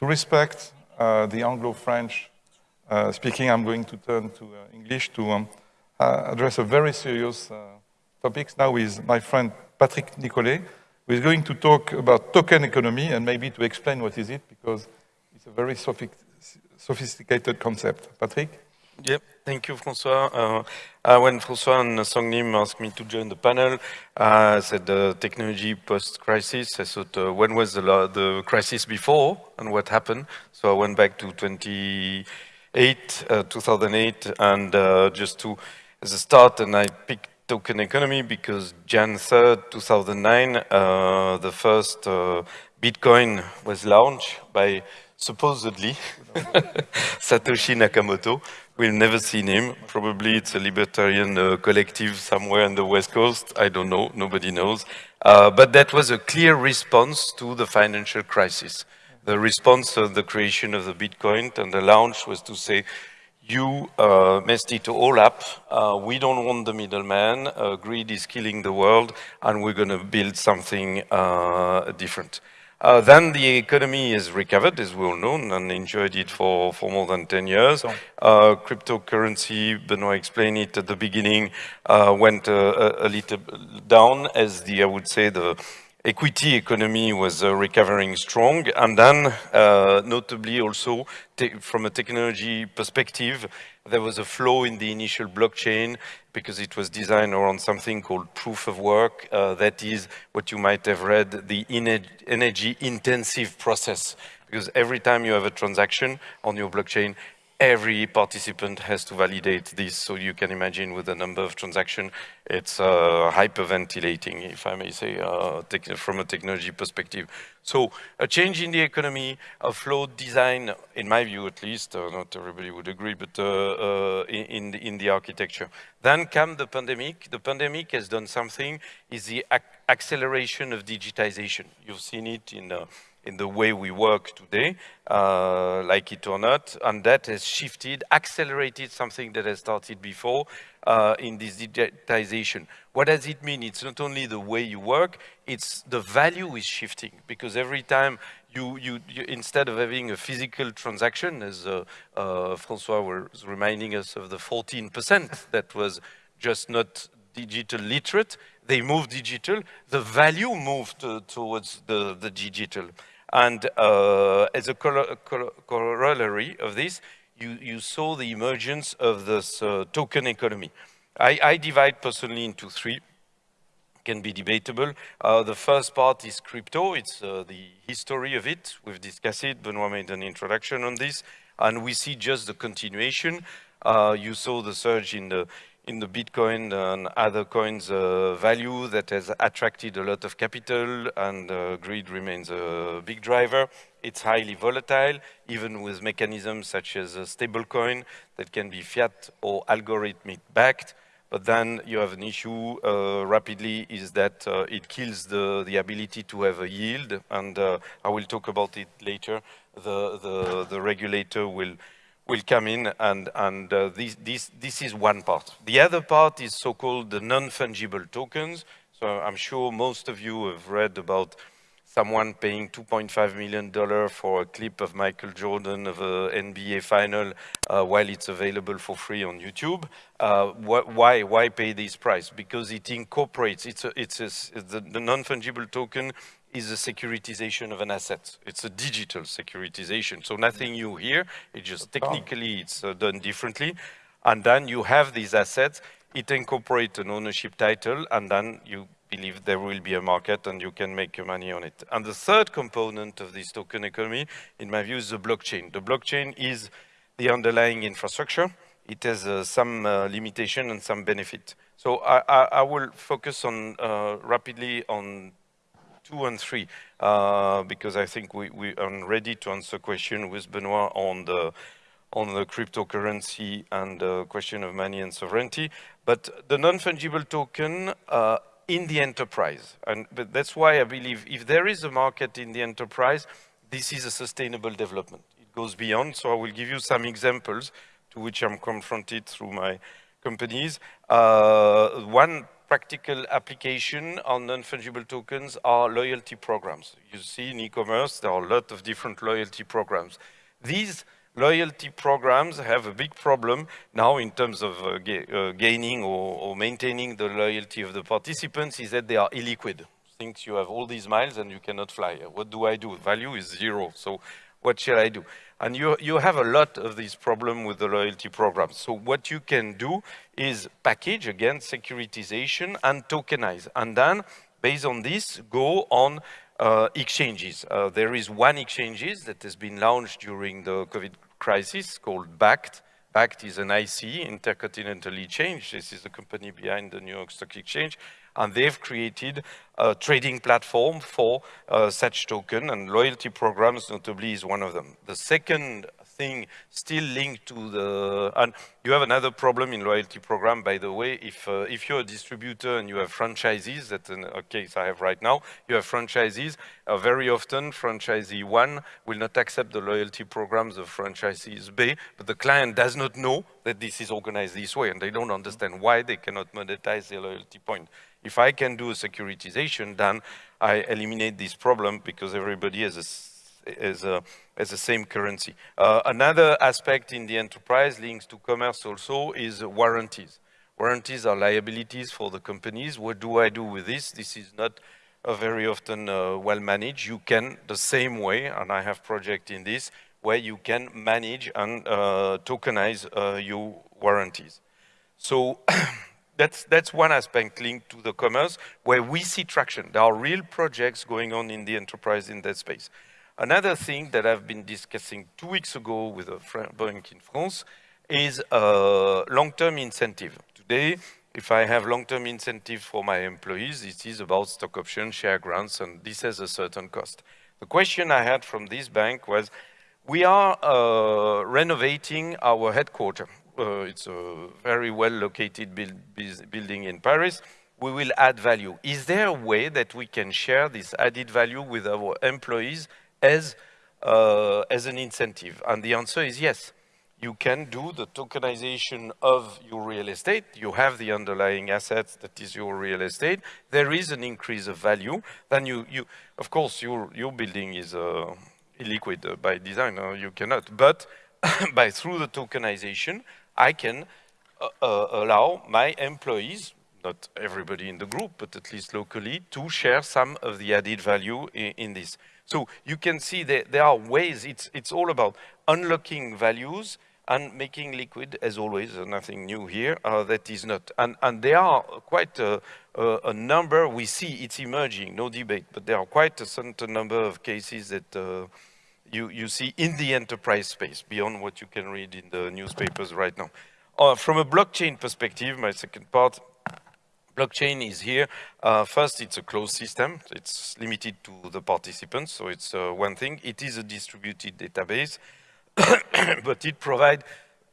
to respect uh, the Anglo-French uh, speaking, I'm going to turn to uh, English to um, address a very serious topic now with my friend Patrick Nicolet, who is going to talk about token economy and maybe to explain what is it, because it's a very sophisticated concept. Patrick? Yep, thank you, François. Uh, uh, when François and Sangnim asked me to join the panel, uh, I said uh, technology post-crisis. I thought, uh, when was the, the, crisis before and what happened? So I went back to 2008, uh, 2008, and just to, as a start, and I picked token economy because Jan 3rd, 2009, the first Bitcoin was launched by supposedly Satoshi Nakamoto. We've never seen him. Probably it's a libertarian uh, collective somewhere on the West Coast. I don't know. Nobody knows. Uh, but that was a clear response to the financial crisis. The response of the creation of the Bitcoin and the launch was to say, you uh, messed it all up. Uh, we don't want the middleman. Uh, greed is killing the world, and we're going to build something uh, different. Uh, then the economy is recovered, as we all know, and enjoyed it for, for more than 10 years. Uh, cryptocurrency, Benoit explained it at the beginning, uh, went uh, a, a, little down as the, I would say, the equity economy was uh, recovering strong. And then, uh, notably also, from a technology perspective, there was a flow in the initial blockchain because it was designed around something called proof of work. Uh, that is what you might have read, the energy intensive process. Because every time you have a transaction on your blockchain, every participant has to validate this. So you can imagine with the number of transactions, it's uh, hyperventilating, if I may say, uh, from a technology perspective. So a change in the economy, a flawed design, in my view at least, uh, not everybody would agree, but uh, uh, in, the, in the architecture. Then come the pandemic. The pandemic has done something, is the ac acceleration of digitization. You've seen it in the in the way we work today, uh, like it or not, and that has shifted, accelerated something that has started before uh, in this digitization. What does it mean? It's not only the way you work, it's the value is shifting, because every time you, you, you instead of having a physical transaction, as uh, uh Francois was reminding us of the 14% that was just not digital literate, they moved digital, the value moved towards the, the digital. And uh, as a corollary of this, you, you saw the emergence of this uh, token economy. I, I, divide personally into three, can be debatable. Uh, the first part is crypto, it's uh, the history of it. We've discussed it, Benoit made an introduction on this, and we see just the continuation. Uh, you saw the surge in the in the Bitcoin and other coins uh, value that has attracted a lot of capital and uh, greed remains a big driver. It's highly volatile, even with mechanisms such as a stablecoin that can be fiat or algorithmic backed. But then you have an issue uh, rapidly is that uh, it kills the, the ability to have a yield. And uh, I will talk about it later. The, the, the regulator will will come in and, and uh, this, this, this is one part. The other part is so-called the non-fungible tokens. So I'm sure most of you have read about someone paying $2.5 million for a clip of Michael Jordan of an NBA final uh, while it's available for free on YouTube. Uh, wh why, why pay this price? Because it incorporates, it's, a, it's a, the, the non-fungible token is a securitization of an asset. It's a digital securitization. So nothing new here. It just technically it's uh, done differently. And then you have these assets. It incorporates an ownership title, and then you believe there will be a market and you can make your money on it. And the third component of this token economy, in my view, is the blockchain. The blockchain is the underlying infrastructure. It has uh, some uh, limitation and some benefit. So I, I, I will focus on uh, rapidly on two and three, uh, because I think we, we are ready to answer question with Benoit on the on the cryptocurrency and the question of money and sovereignty. But the non-fungible token uh, in the enterprise, and but that's why I believe if there is a market in the enterprise, this is a sustainable development. It goes beyond. So I will give you some examples to which I'm confronted through my companies. Uh, one practical application on non-fungible tokens are loyalty programs. You see in e-commerce, there are a lot of different loyalty programs. These loyalty programs have a big problem now in terms of uh, ga uh, gaining or, or, maintaining the loyalty of the participants is that they are illiquid. Things you have all these miles and you cannot fly. What do I do? Value is zero. So what shall I do? And you, you have a lot of these problems with the loyalty programs. So what you can do is package, again, securitization and tokenize. And then, based on this, go on uh, exchanges. Uh, there is one exchanges that has been launched during the COVID crisis called Bakkt. Bakkt is an IC, Intercontinental Exchange. This is the company behind the New York Stock Exchange. And they've created a trading platform for uh, such token and loyalty programs notably is one of them. The second still linked to the, and you have another problem in loyalty program, by the way, if, uh, if you're a distributor and you have franchisees, that's a case I have right now, you have franchisees, uh, very often franchisee one will not accept the loyalty programs of franchisees B, but the client does not know that this is organized this way and they don't understand why they cannot monetize their loyalty point. If I can do a securitization, then I eliminate this problem because everybody has a as, a, as the same currency. Uh, another aspect in the enterprise links to commerce also is warranties. Warranties are liabilities for the companies. What do I do with this? This is not uh, very often uh, well managed. You can, the same way, and I have project in this, where you can manage and uh, tokenize uh, your warranties. So that's, that's one aspect linked to the commerce where we see traction. There are real projects going on in the enterprise in that space. Another thing that I've been discussing two weeks ago with a bank in France is a long-term incentive. Today, if I have long-term incentive for my employees, it is about stock options, share grants, and this has a certain cost. The question I had from this bank was, we are uh, renovating our headquarters. Uh, it's a very well located build, building in Paris. We will add value. Is there a way that we can share this added value with our employees as, uh, as an incentive? And the answer is yes. You can do the tokenization of your real estate. You have the underlying assets that is your real estate. There is an increase of value. Then you, you of course, your, your building is uh, illiquid uh, by design. Uh, you cannot. But by through the tokenization, I can uh, uh, allow my employees, not everybody in the group, but at least locally, to share some of the added value in, in this. So you can see that there are ways, it's, it's all about unlocking values and making liquid, as always, uh, nothing new here, uh, that is not. And, and there are quite a, a, a, number, we see it's emerging, no debate, but there are quite a certain number of cases that uh, you, you see in the enterprise space, beyond what you can read in the newspapers right now. Uh, from a blockchain perspective, my second part, blockchain is here. Uh, first, it's a closed system. It's limited to the participants, so it's uh, one thing. It is a distributed database, but it provides,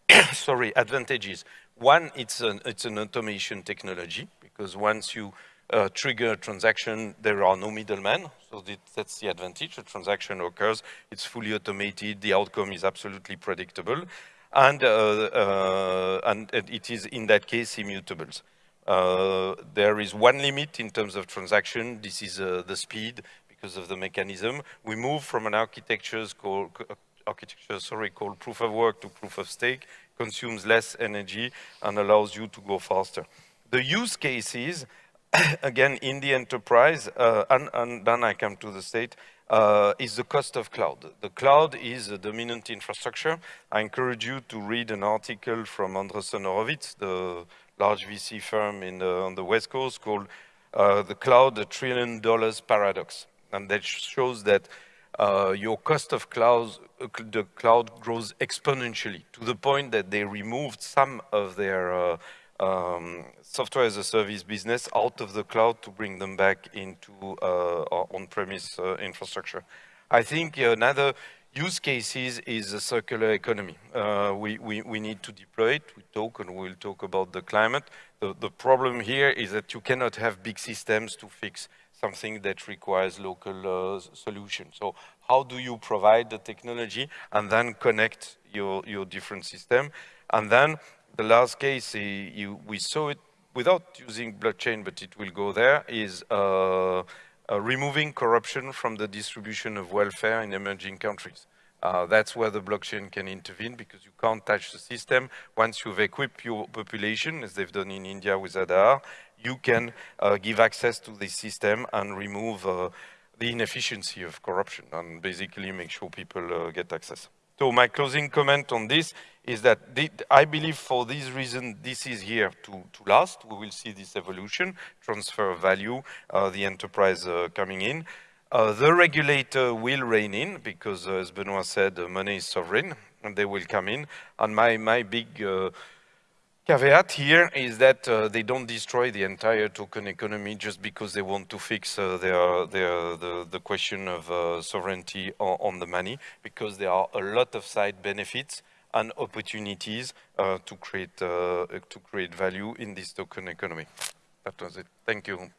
sorry, advantages. One, it's an, it's an automation technology, because once you uh, trigger a transaction, there are no middlemen, so that's the advantage. A transaction occurs, it's fully automated, the outcome is absolutely predictable, and, uh, uh, and it is, in that case, immutable. Uh, there is one limit in terms of transaction. This is uh, the speed because of the mechanism. We move from an architecture called, architecture, sorry, called proof of work to proof of stake, consumes less energy and allows you to go faster. The use cases, again, in the enterprise, uh, and, and, then I come to the state, uh, is the cost of cloud. The cloud is a dominant infrastructure. I encourage you to read an article from Andreessen Horowitz, the large VC firm in the, on the West Coast called uh, the Cloud the Trillion Dollars Paradox. And that shows that uh, your cost of cloud, uh, the cloud grows exponentially to the point that they removed some of their uh, um, software as a service business out of the cloud to bring them back into uh, on-premise uh, infrastructure. I think another use cases is a circular economy. Uh, we, we, we need to deploy it. We talk and we'll talk about the climate. The, the problem here is that you cannot have big systems to fix something that requires local uh, solution. So how do you provide the technology and then connect your, your different system? And then the last case, you, we saw it without using blockchain, but it will go there, is uh, uh, removing corruption from the distribution of welfare in emerging countries. Uh, that's where the blockchain can intervene because you can't touch the system. Once you've equipped your population, as they've done in India with Aadhaar, you can uh, give access to the system and remove uh, the inefficiency of corruption and basically make sure people uh, get access. So my closing comment on this is that the, I believe for this reason, this is here to, to last. We will see this evolution, transfer of value, uh, the enterprise uh, coming in. Uh, the regulator will rein in because, uh, as Benoit said, money is sovereign and they will come in. And my, my big uh, caveat here is that uh, they don't destroy the entire token economy just because they want to fix uh, their, their, the, the question of uh, sovereignty on, on, the money, because there are a lot of side benefits and opportunities uh, to, create, uh, to create value in this token economy. That was it. Thank you.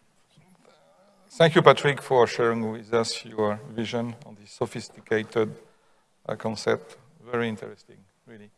Thank you, Patrick, for sharing with us your vision on this sophisticated uh, concept. Very interesting, really.